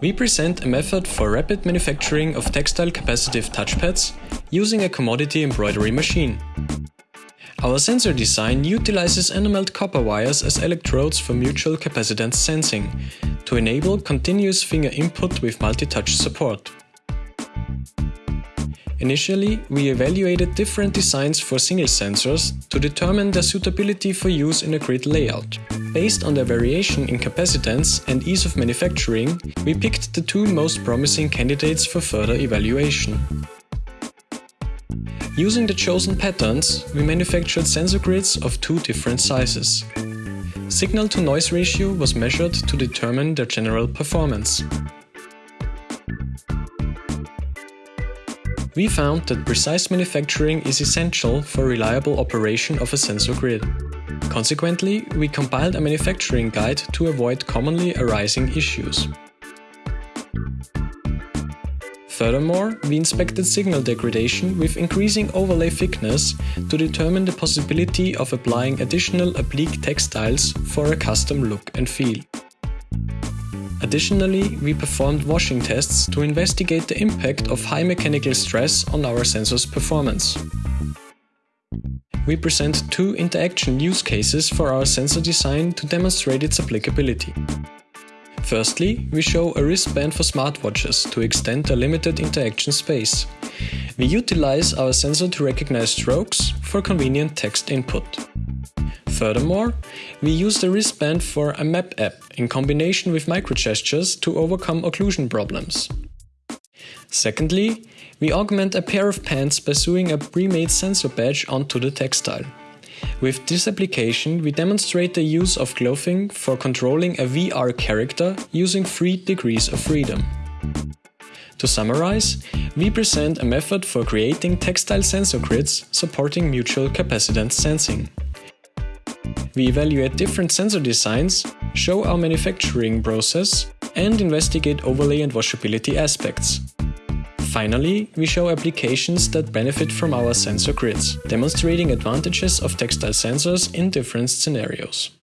We present a method for rapid manufacturing of textile capacitive touchpads using a commodity embroidery machine. Our sensor design utilizes enameled copper wires as electrodes for mutual capacitance sensing to enable continuous finger input with multi-touch support. Initially, we evaluated different designs for single sensors to determine their suitability for use in a grid layout. Based on their variation in capacitance and ease of manufacturing, we picked the two most promising candidates for further evaluation. Using the chosen patterns, we manufactured sensor grids of two different sizes. Signal-to-noise ratio was measured to determine their general performance. We found that precise manufacturing is essential for reliable operation of a sensor grid. Consequently, we compiled a manufacturing guide to avoid commonly arising issues. Furthermore, we inspected signal degradation with increasing overlay thickness to determine the possibility of applying additional oblique textiles for a custom look and feel. Additionally, we performed washing tests to investigate the impact of high mechanical stress on our sensor's performance we present two interaction use cases for our sensor design to demonstrate its applicability. Firstly, we show a wristband for smartwatches to extend their limited interaction space. We utilize our sensor to recognize strokes for convenient text input. Furthermore, we use the wristband for a map app in combination with microgestures to overcome occlusion problems. Secondly, we augment a pair of pants by sewing a pre-made sensor badge onto the textile. With this application, we demonstrate the use of clothing for controlling a VR character using 3 degrees of freedom. To summarize, we present a method for creating textile sensor grids supporting mutual capacitance sensing. We evaluate different sensor designs, show our manufacturing process, and investigate overlay and washability aspects. Finally, we show applications that benefit from our sensor grids, demonstrating advantages of textile sensors in different scenarios.